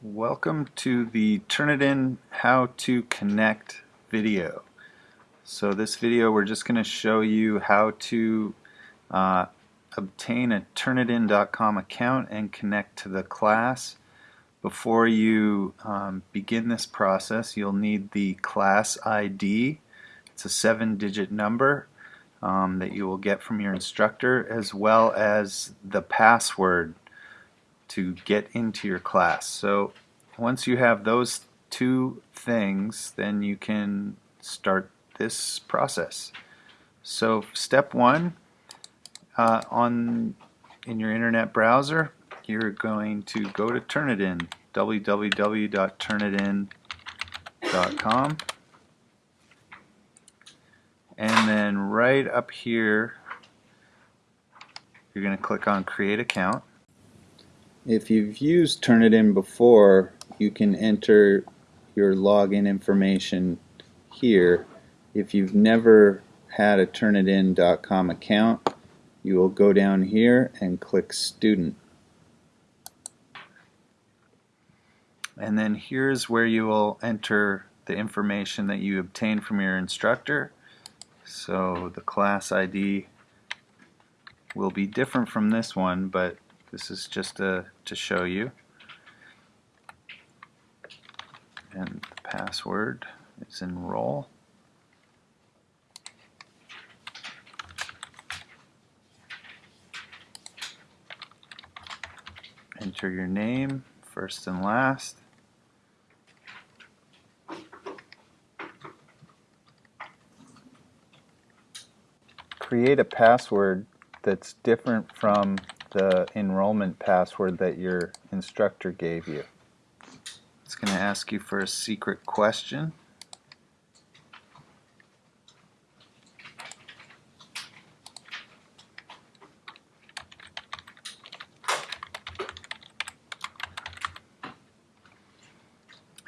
Welcome to the Turnitin How to Connect video. So this video we're just going to show you how to uh, obtain a Turnitin.com account and connect to the class. Before you um, begin this process you'll need the class ID. It's a seven digit number um, that you will get from your instructor as well as the password to get into your class. So once you have those two things, then you can start this process. So step one, uh, on in your internet browser, you're going to go to Turnitin, www.turnitin.com, and then right up here, you're going to click on Create Account. If you've used Turnitin before, you can enter your login information here. If you've never had a Turnitin.com account, you will go down here and click Student. And then here's where you will enter the information that you obtained from your instructor. So the class ID will be different from this one, but this is just a, to show you. And the password is enroll. Enter your name, first and last. Create a password that's different from the enrollment password that your instructor gave you. It's going to ask you for a secret question.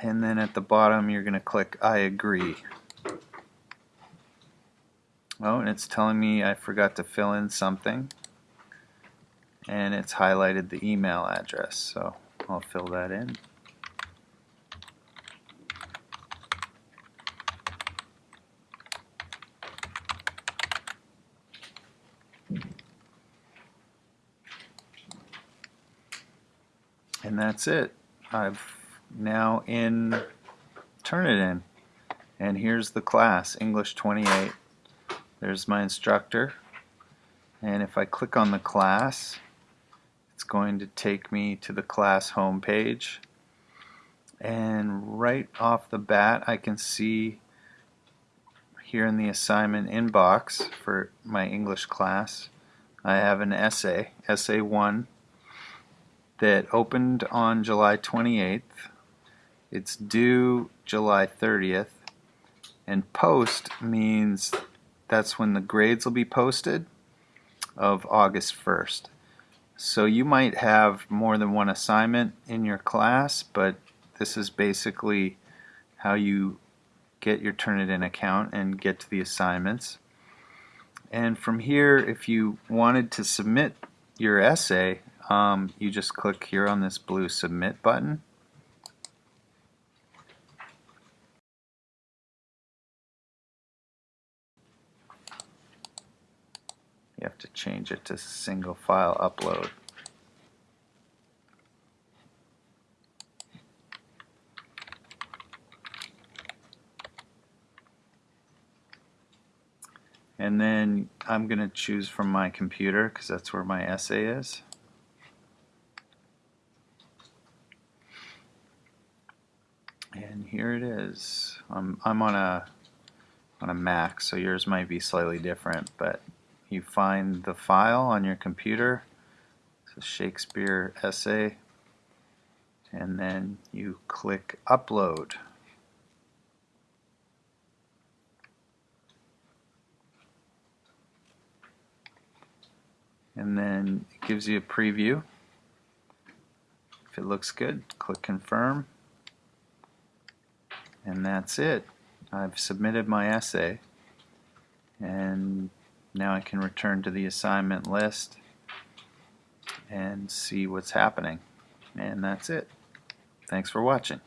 And then at the bottom you're going to click I agree. Oh, and it's telling me I forgot to fill in something and it's highlighted the email address so I'll fill that in. And that's it. I've now in Turnitin and here's the class English 28 there's my instructor. And if I click on the class it's going to take me to the class home page and right off the bat I can see here in the assignment inbox for my English class I have an essay, essay 1 that opened on July 28th it's due July 30th and post means that's when the grades will be posted of August 1st so you might have more than one assignment in your class, but this is basically how you get your Turnitin account and get to the assignments. And from here, if you wanted to submit your essay, um, you just click here on this blue submit button. You have to change it to single file upload. And then I'm going to choose from my computer because that's where my essay is. And here it is. I'm, I'm on a on a Mac, so yours might be slightly different, but you find the file on your computer, it's a Shakespeare essay, and then you click upload. And then it gives you a preview. If it looks good, click confirm. And that's it. I've submitted my essay. And now I can return to the assignment list and see what's happening. And that's it. Thanks for watching.